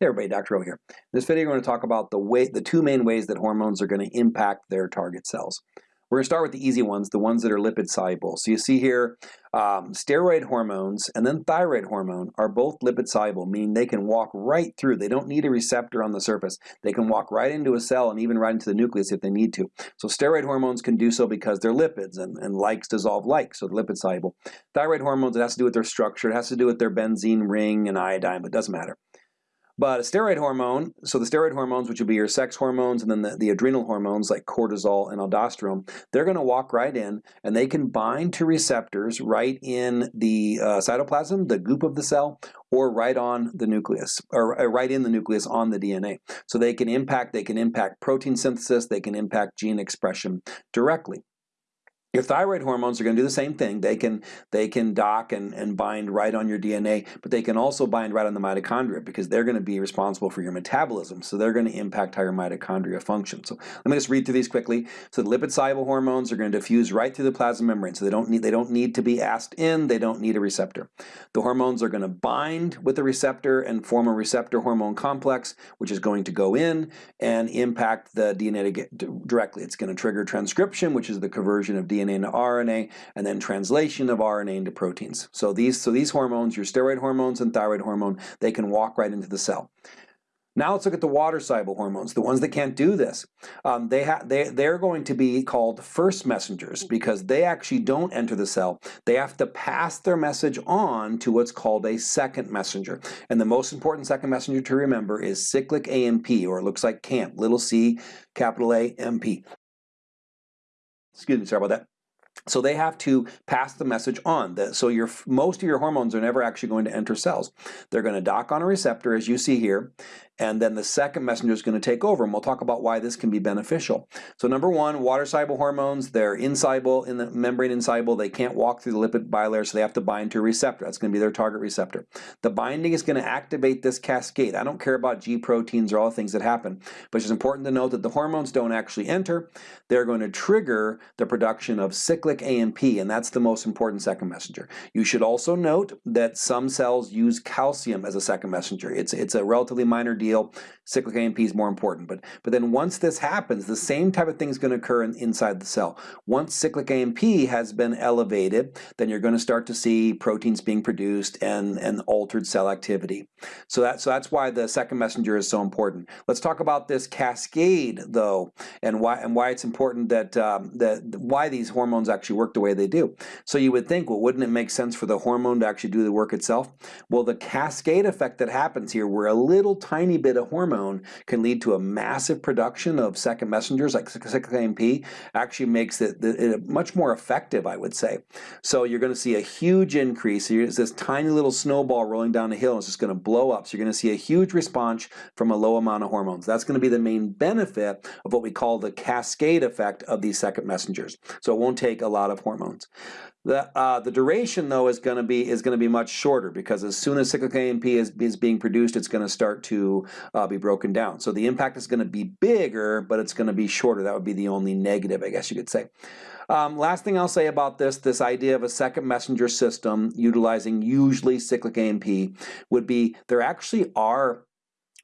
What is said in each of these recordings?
Hey everybody, Dr. O here. In this video we're going to talk about the way, the two main ways that hormones are going to impact their target cells. We're going to start with the easy ones, the ones that are lipid soluble. So you see here, um, steroid hormones and then thyroid hormone are both lipid soluble, meaning they can walk right through. They don't need a receptor on the surface. They can walk right into a cell and even right into the nucleus if they need to. So steroid hormones can do so because they're lipids and, and likes dissolve like, so lipid soluble. Thyroid hormones, it has to do with their structure, it has to do with their benzene ring and iodine, but it doesn't matter. But a steroid hormone, so the steroid hormones, which would be your sex hormones, and then the, the adrenal hormones like cortisol and aldosterone, they're going to walk right in and they can bind to receptors right in the uh, cytoplasm, the goop of the cell, or right on the nucleus, or uh, right in the nucleus on the DNA. So they can impact, they can impact protein synthesis, they can impact gene expression directly. Your thyroid hormones are going to do the same thing. They can they can dock and, and bind right on your DNA, but they can also bind right on the mitochondria because they're going to be responsible for your metabolism. So they're going to impact how your mitochondria function. So let me just read through these quickly. So the lipid soluble hormones are going to diffuse right through the plasma membrane. So they don't need they don't need to be asked in. They don't need a receptor. The hormones are going to bind with the receptor and form a receptor hormone complex, which is going to go in and impact the DNA directly. It's going to trigger transcription, which is the conversion of DNA DNA into RNA, and then translation of RNA into proteins. So these, so these hormones, your steroid hormones and thyroid hormone, they can walk right into the cell. Now let's look at the water-soluble hormones, the ones that can't do this. Um, they they, they're going to be called first messengers because they actually don't enter the cell. They have to pass their message on to what's called a second messenger. And the most important second messenger to remember is cyclic AMP, or it looks like CAMP, little c, capital A, MP. Excuse me, sorry about that. So they have to pass the message on. So your most of your hormones are never actually going to enter cells. They're going to dock on a receptor, as you see here, and then the second messenger is going to take over, and we'll talk about why this can be beneficial. So number one, water-soluble hormones, they're insoluble in the membrane insoluble. They can't walk through the lipid bilayer, so they have to bind to a receptor. That's going to be their target receptor. The binding is going to activate this cascade. I don't care about G proteins or all the things that happen, but it's important to note that the hormones don't actually enter. They're going to trigger the production of cyclic AMP, and that's the most important second messenger. You should also note that some cells use calcium as a second messenger. It's, it's a relatively minor deal. Cyclic AMP is more important. But, but then once this happens, the same type of thing is going to occur in, inside the cell. Once cyclic AMP has been elevated, then you're going to start to see proteins being produced and, and altered cell activity. So, that, so that's why the second messenger is so important. Let's talk about this cascade, though, and why, and why it's important that, um, that why these hormones actually work the way they do. So you would think, well, wouldn't it make sense for the hormone to actually do the work itself? Well, the cascade effect that happens here, where a little tiny bit of hormone can lead to a massive production of second messengers like cyclic AMP actually makes it, it much more effective, I would say. So you're going to see a huge increase. It's this tiny little snowball rolling down a hill and it's just going to blow up. So you're going to see a huge response from a low amount of hormones. That's going to be the main benefit of what we call the cascade effect of these second messengers. So it won't take a lot of hormones. The, uh, the duration though is going to be is going to be much shorter because as soon as cyclic AMP is, is being produced, it's going to start to uh, be broken down. So the impact is going to be bigger, but it's going to be shorter. That would be the only negative, I guess you could say. Um, last thing I'll say about this, this idea of a second messenger system utilizing usually cyclic AMP would be there actually are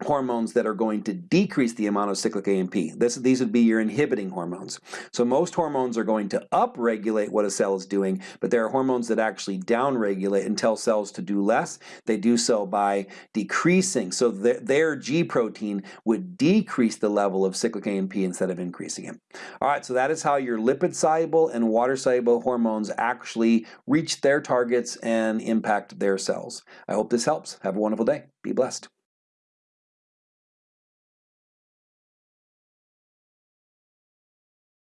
hormones that are going to decrease the amount of cyclic AMP. This, these would be your inhibiting hormones. So most hormones are going to upregulate what a cell is doing, but there are hormones that actually downregulate and tell cells to do less. They do so by decreasing. So their, G protein would decrease the level of cyclic AMP instead of increasing it. All right, so that is how your lipid-soluble and water-soluble hormones actually reach their targets and impact their cells. I hope this helps. Have a wonderful day. Be blessed.